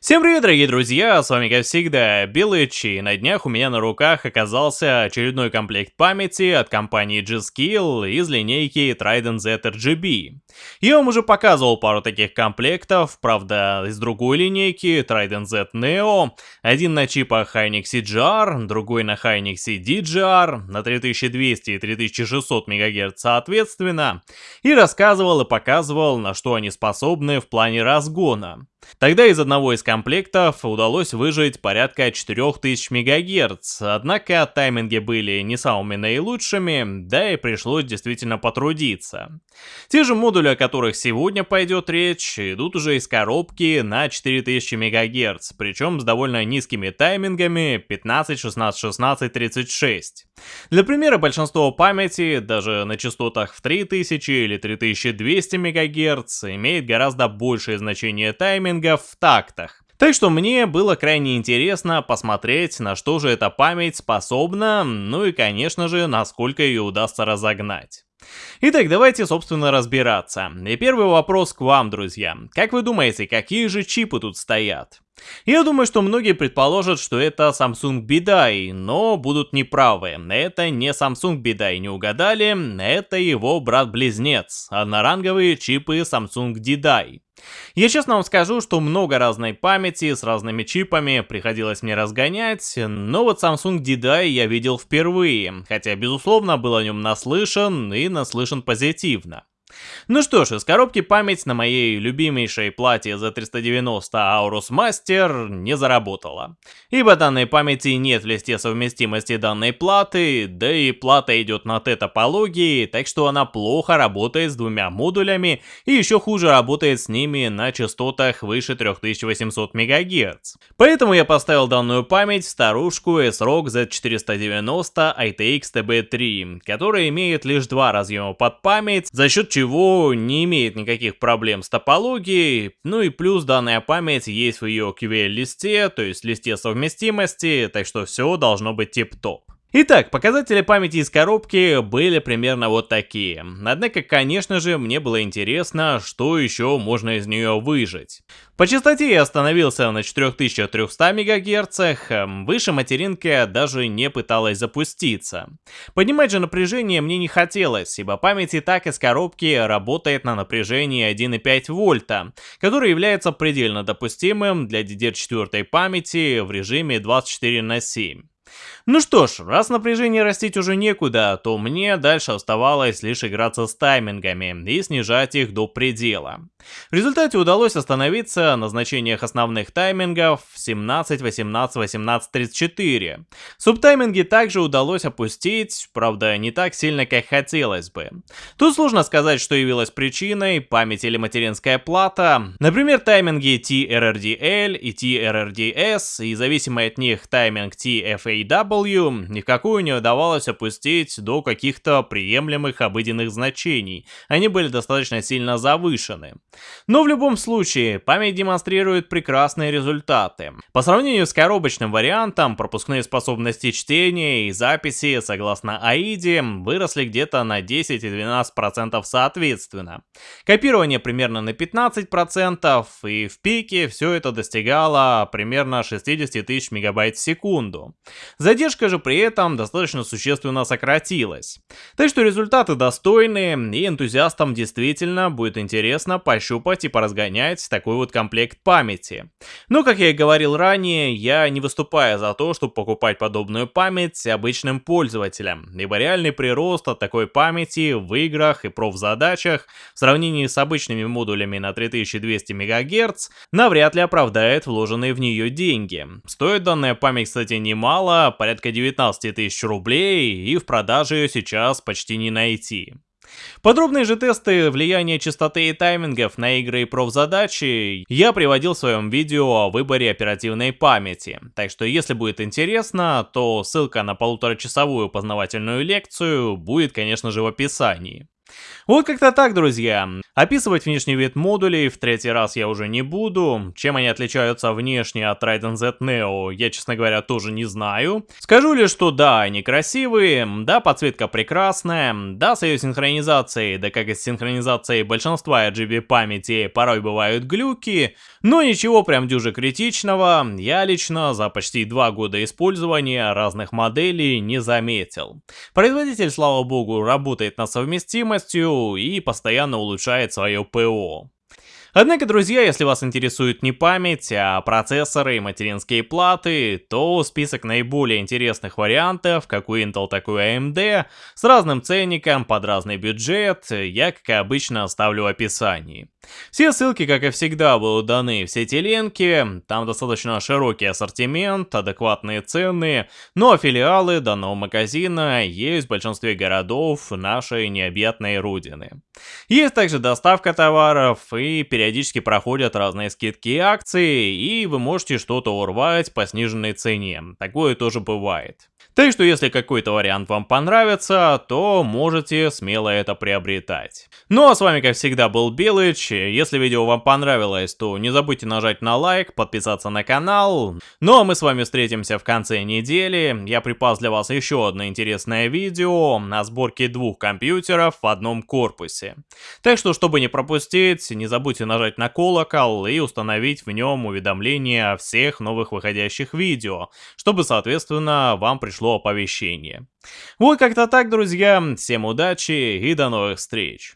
Всем привет, дорогие друзья, с вами как всегда Белыч, и на днях у меня на руках оказался очередной комплект памяти от компании G-Skill из линейки Trident Z RGB. Я вам уже показывал пару таких комплектов, правда из другой линейки Trident Z Neo, один на чипах Hynix CGR, другой на Hynix DGR, на 3200 и 3600 МГц соответственно, и рассказывал и показывал, на что они способны в плане разгона. Тогда из одного из комплектов удалось выжить порядка 4000 МГц, однако тайминги были не самыми наилучшими, да и пришлось действительно потрудиться. Те же модули, о которых сегодня пойдет речь, идут уже из коробки на 4000 МГц, причем с довольно низкими таймингами 15, 16, 16, 36. Для примера, большинство памяти, даже на частотах в 3000 или 3200 МГц, имеет гораздо большее значение таймингов в тактах. Так что мне было крайне интересно посмотреть, на что же эта память способна, ну и конечно же, насколько ее удастся разогнать. Итак, давайте, собственно, разбираться. И первый вопрос к вам, друзья. Как вы думаете, какие же чипы тут стоят? Я думаю, что многие предположат, что это Samsung Bidai, но будут неправы. Это не Samsung Bidai, не угадали, это его брат-близнец, одноранговые чипы Samsung Didai. Я честно вам скажу, что много разной памяти с разными чипами приходилось мне разгонять, но вот Samsung Didai я видел впервые, хотя безусловно был о нем наслышан и наслышан позитивно. Ну что ж, из коробки память на моей любимейшей плате Z390 Aorus Master не заработала. Ибо данной памяти нет в листе совместимости данной платы, да и плата идет на Т-топологии, так что она плохо работает с двумя модулями и еще хуже работает с ними на частотах выше 3800 МГц. Поэтому я поставил данную память в старушку SROG Z490 ITX TB3, которая имеет лишь два разъема под память, за счет не имеет никаких проблем с топологией, ну и плюс данная память есть в ее QL-листе, то есть листе совместимости, так что все должно быть тип-топ. Итак, показатели памяти из коробки были примерно вот такие. Однако, конечно же, мне было интересно, что еще можно из нее выжить. По частоте я остановился на 4300 МГц, эм, выше материнка даже не пыталась запуститься. Поднимать же напряжение мне не хотелось, ибо память и так из коробки работает на напряжении 1,5 вольта, которое является предельно допустимым для DDR4 памяти в режиме 24 на 7. Ну что ж, раз напряжение растить уже некуда, то мне дальше оставалось лишь играться с таймингами и снижать их до предела. В результате удалось остановиться на значениях основных таймингов 17, 18, 18, 34. Субтайминги также удалось опустить, правда не так сильно, как хотелось бы. Тут сложно сказать, что явилось причиной, память или материнская плата. Например, тайминги TRRDL и TRRDS и зависимый от них тайминг TFAW никакую не удавалось опустить до каких-то приемлемых обыденных значений. Они были достаточно сильно завышены. Но в любом случае, память демонстрирует прекрасные результаты. По сравнению с коробочным вариантом, пропускные способности чтения и записи, согласно AIDE, выросли где-то на 10 и 12% соответственно. Копирование примерно на 15%, и в пике все это достигало примерно 60 тысяч мегабайт в секунду. Задержка же при этом достаточно существенно сократилась. Так что результаты достойные, и энтузиастам действительно будет интересно пощупать и поразгонять такой вот комплект памяти. Но, как я и говорил ранее, я не выступаю за то, чтобы покупать подобную память обычным пользователям, ибо реальный прирост от такой памяти в играх и профзадачах в сравнении с обычными модулями на 3200 МГц навряд ли оправдает вложенные в нее деньги. Стоит данная память, кстати, немало, порядка 19 тысяч рублей, и в продаже ее сейчас почти не найти. Подробные же тесты влияния частоты и таймингов на игры и профзадачи я приводил в своем видео о выборе оперативной памяти, так что если будет интересно, то ссылка на полуторачасовую познавательную лекцию будет, конечно же, в описании. Вот как-то так, друзья. Описывать внешний вид модулей в третий раз я уже не буду. Чем они отличаются внешне от Trident Z Neo, я, честно говоря, тоже не знаю. Скажу лишь, что да, они красивые, да, подсветка прекрасная, да, с ее синхронизацией, да как и с синхронизацией большинства RGB памяти порой бывают глюки, но ничего прям дюже критичного, я лично за почти два года использования разных моделей не заметил. Производитель, слава богу, работает над совместимостью и постоянно улучшает свое ПО. Однако, друзья, если вас интересует не память, а процессоры и материнские платы, то список наиболее интересных вариантов, как у Intel, так и у AMD, с разным ценником, под разный бюджет, я, как и обычно, оставлю в описании. Все ссылки, как и всегда, будут даны в сети линки, там достаточно широкий ассортимент, адекватные цены, но филиалы данного магазина есть в большинстве городов нашей необъятной родины. Есть также доставка товаров и периодически проходят разные скидки и акции, и вы можете что-то урвать по сниженной цене, такое тоже бывает. Так что если какой-то вариант вам понравится, то можете смело это приобретать. Ну а с вами как всегда был Белыч, если видео вам понравилось, то не забудьте нажать на лайк, подписаться на канал. Ну а мы с вами встретимся в конце недели, я припас для вас еще одно интересное видео о сборке двух компьютеров в одном корпусе. Так что, чтобы не пропустить, не забудьте нажать на колокол и установить в нем уведомления о всех новых выходящих видео, чтобы соответственно вам пришло пришло оповещение. Вот как-то так, друзья. Всем удачи и до новых встреч.